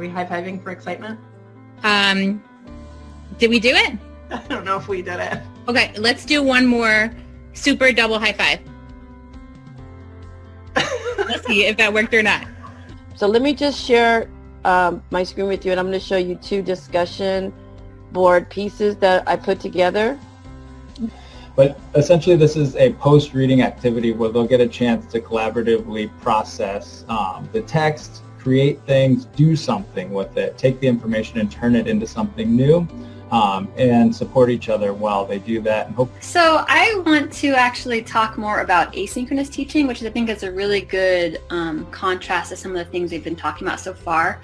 we high-fiving for excitement? Um, did we do it? I don't know if we did it. Okay, let's do one more super double high five. let's see if that worked or not. So let me just share um, my screen with you and I'm going to show you two discussion board pieces that I put together. But essentially this is a post-reading activity where they'll get a chance to collaboratively process um, the text, create things, do something with it, take the information and turn it into something new. Um, and support each other while they do that so I want to actually talk more about asynchronous teaching which I think is a really good um, contrast to some of the things we've been talking about so far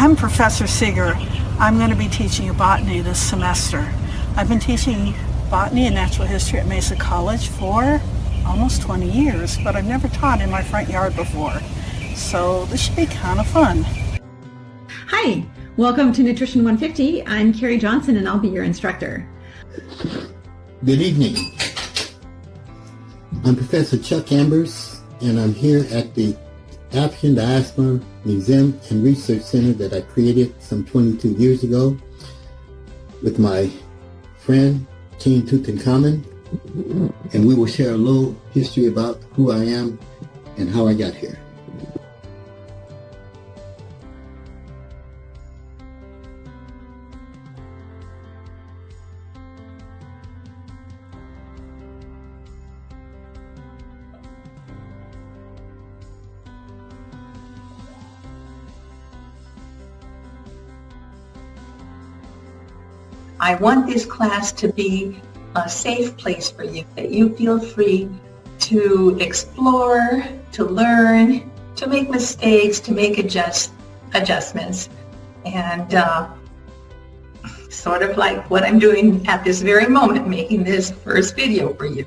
I'm Professor Seeger. I'm going to be teaching you botany this semester. I've been teaching botany and natural history at Mesa College for almost 20 years, but I've never taught in my front yard before. So this should be kind of fun. Hi, welcome to Nutrition 150. I'm Carrie Johnson and I'll be your instructor. Good evening. I'm Professor Chuck Ambers and I'm here at the African Diaspora Museum and Research Center that I created some 22 years ago with my friend King Tutankhamun and we will share a little history about who I am and how I got here. I want this class to be a safe place for you, that you feel free to explore, to learn, to make mistakes, to make adjust, adjustments. And uh, sort of like what I'm doing at this very moment, making this first video for you.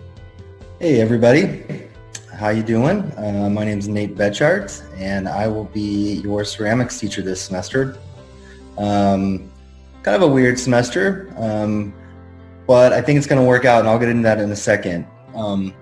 Hey everybody, how you doing? Uh, my name is Nate Betchart and I will be your ceramics teacher this semester. Um, kind of a weird semester, um, but I think it's going to work out, and I'll get into that in a second. Um,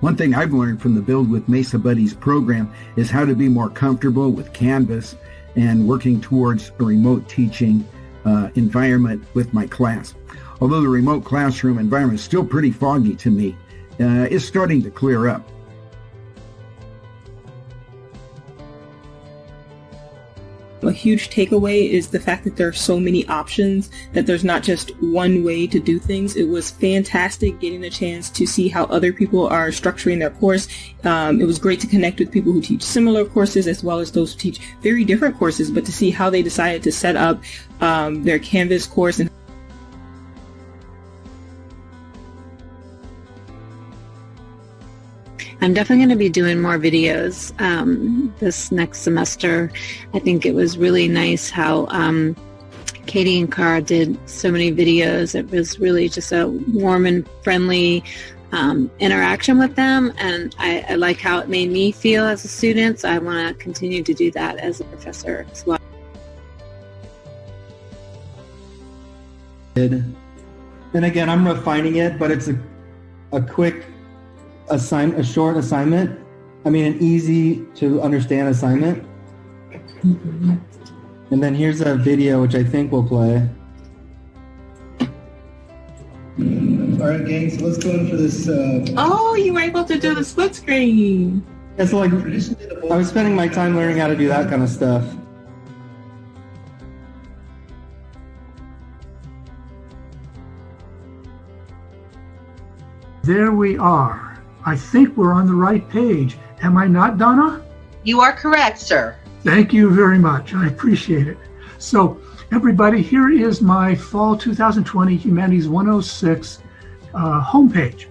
One thing I've learned from the Build with Mesa Buddies program is how to be more comfortable with Canvas and working towards a remote teaching uh, environment with my class. Although the remote classroom environment is still pretty foggy to me, uh, it's starting to clear up. A huge takeaway is the fact that there are so many options, that there's not just one way to do things. It was fantastic getting a chance to see how other people are structuring their course. Um, it was great to connect with people who teach similar courses as well as those who teach very different courses, but to see how they decided to set up um, their Canvas course and I'm definitely going to be doing more videos um, this next semester. I think it was really nice how um, Katie and Cara did so many videos. It was really just a warm and friendly um, interaction with them, and I, I like how it made me feel as a student. So I want to continue to do that as a professor as well. And again, I'm refining it, but it's a, a quick assign a short assignment. I mean, an easy to understand assignment. And then here's a video which I think we'll play. All right, gang. So let's go in for this. Uh... Oh, you were able to do the split screen. Yeah, so like, I was spending my time learning how to do that kind of stuff. There we are. I think we're on the right page. Am I not, Donna? You are correct, sir. Thank you very much. I appreciate it. So, everybody, here is my fall 2020 Humanities 106 uh, homepage.